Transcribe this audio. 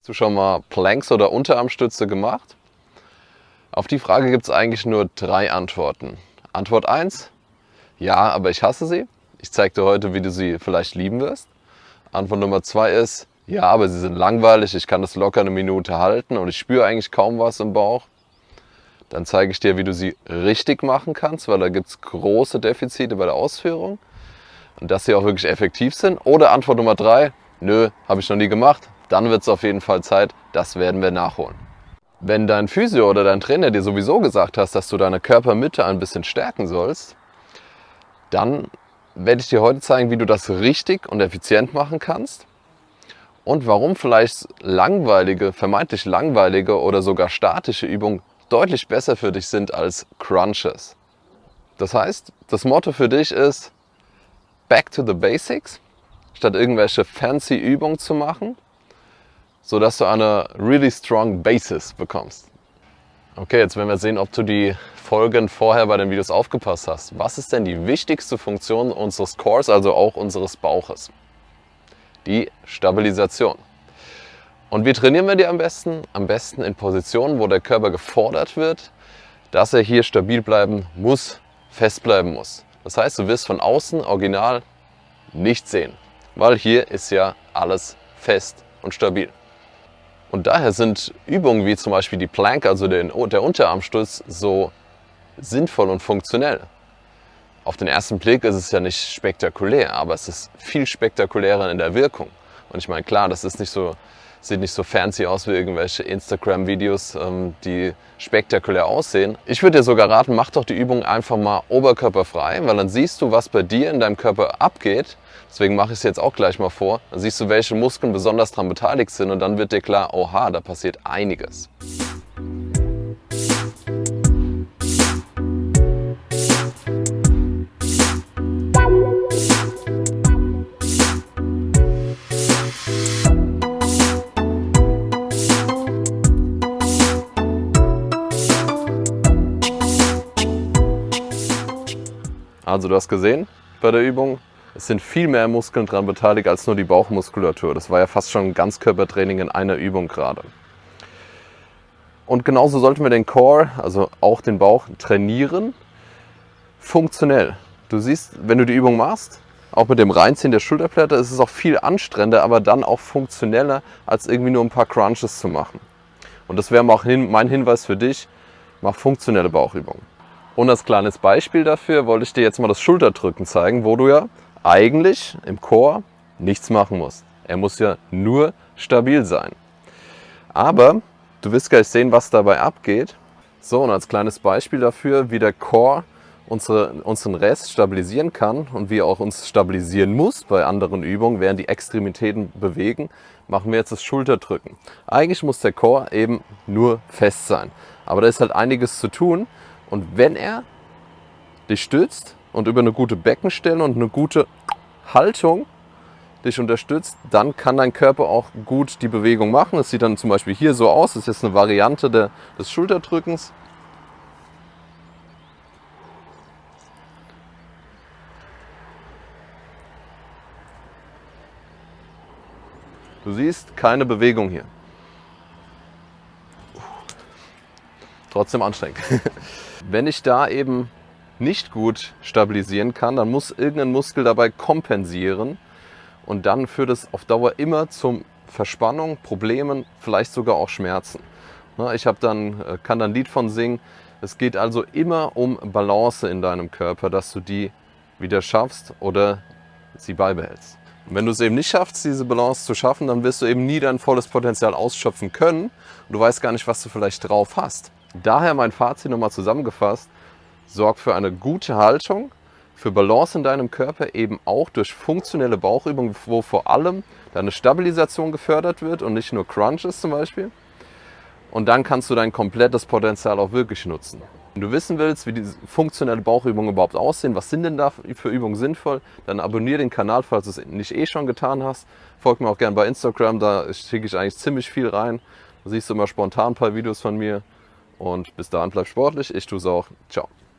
Hast du schon mal Planks oder Unterarmstütze gemacht? Auf die Frage gibt es eigentlich nur drei Antworten. Antwort 1, ja, aber ich hasse sie. Ich zeige dir heute, wie du sie vielleicht lieben wirst. Antwort Nummer 2 ist, ja, aber sie sind langweilig, ich kann das locker eine Minute halten und ich spüre eigentlich kaum was im Bauch. Dann zeige ich dir, wie du sie richtig machen kannst, weil da gibt es große Defizite bei der Ausführung und dass sie auch wirklich effektiv sind. Oder Antwort Nummer 3, nö, habe ich noch nie gemacht, dann wird es auf jeden Fall Zeit, das werden wir nachholen. Wenn dein Physio oder dein Trainer dir sowieso gesagt hast, dass du deine Körpermitte ein bisschen stärken sollst, dann werde ich dir heute zeigen, wie du das richtig und effizient machen kannst und warum vielleicht langweilige, vermeintlich langweilige oder sogar statische Übungen deutlich besser für dich sind als Crunches. Das heißt, das Motto für dich ist Back to the Basics, statt irgendwelche fancy Übungen zu machen sodass du eine really strong Basis bekommst. Okay, jetzt werden wir sehen, ob du die Folgen vorher bei den Videos aufgepasst hast. Was ist denn die wichtigste Funktion unseres Cores, also auch unseres Bauches? Die Stabilisation. Und wie trainieren wir die am besten? Am besten in Positionen, wo der Körper gefordert wird, dass er hier stabil bleiben muss, fest bleiben muss. Das heißt, du wirst von außen original nicht sehen, weil hier ist ja alles fest und stabil. Und daher sind Übungen wie zum Beispiel die Plank, also den, der Unterarmstütz, so sinnvoll und funktionell. Auf den ersten Blick ist es ja nicht spektakulär, aber es ist viel spektakulärer in der Wirkung. Und ich meine, klar, das ist nicht so, sieht nicht so fancy aus wie irgendwelche Instagram-Videos, ähm, die spektakulär aussehen. Ich würde dir sogar raten, mach doch die Übung einfach mal oberkörperfrei, weil dann siehst du, was bei dir in deinem Körper abgeht Deswegen mache ich es jetzt auch gleich mal vor. Dann siehst du, welche Muskeln besonders daran beteiligt sind und dann wird dir klar, oha, da passiert einiges. Also du hast gesehen bei der Übung, es sind viel mehr Muskeln daran beteiligt als nur die Bauchmuskulatur. Das war ja fast schon ein Ganzkörpertraining in einer Übung gerade. Und genauso sollten wir den Core, also auch den Bauch, trainieren, funktionell. Du siehst, wenn du die Übung machst, auch mit dem Reinziehen der Schulterblätter, ist es auch viel anstrengender, aber dann auch funktioneller, als irgendwie nur ein paar Crunches zu machen. Und das wäre auch mein Hinweis für dich, mach funktionelle Bauchübungen. Und als kleines Beispiel dafür wollte ich dir jetzt mal das Schulterdrücken zeigen, wo du ja eigentlich im Chor nichts machen muss. Er muss ja nur stabil sein. Aber du wirst gleich sehen, was dabei abgeht. So, und als kleines Beispiel dafür, wie der Chor unsere, unseren Rest stabilisieren kann und wie er auch uns stabilisieren muss bei anderen Übungen, während die Extremitäten bewegen, machen wir jetzt das Schulterdrücken. Eigentlich muss der Chor eben nur fest sein. Aber da ist halt einiges zu tun. Und wenn er dich stützt, und über eine gute Beckenstellung und eine gute Haltung dich unterstützt, dann kann dein Körper auch gut die Bewegung machen. Das sieht dann zum Beispiel hier so aus. Das ist jetzt eine Variante der, des Schulterdrückens. Du siehst keine Bewegung hier. Trotzdem anstrengend. Wenn ich da eben nicht gut stabilisieren kann, dann muss irgendein Muskel dabei kompensieren und dann führt es auf Dauer immer zum Verspannung, Problemen, vielleicht sogar auch Schmerzen. Ich dann, äh, kann dann ein Lied von singen. Es geht also immer um Balance in deinem Körper, dass du die wieder schaffst oder sie beibehältst. Und wenn du es eben nicht schaffst, diese Balance zu schaffen, dann wirst du eben nie dein volles Potenzial ausschöpfen können und du weißt gar nicht, was du vielleicht drauf hast. Daher mein Fazit nochmal zusammengefasst, sorgt für eine gute Haltung, für Balance in deinem Körper, eben auch durch funktionelle Bauchübungen, wo vor allem deine Stabilisation gefördert wird und nicht nur Crunches zum Beispiel. Und dann kannst du dein komplettes Potenzial auch wirklich nutzen. Wenn du wissen willst, wie diese funktionelle Bauchübungen überhaupt aussehen, was sind denn da für Übungen sinnvoll, dann abonniere den Kanal, falls du es nicht eh schon getan hast. Folg mir auch gerne bei Instagram, da schicke ich eigentlich ziemlich viel rein. Da siehst du immer spontan ein paar Videos von mir. Und bis dahin bleib sportlich, ich tue es auch. Ciao.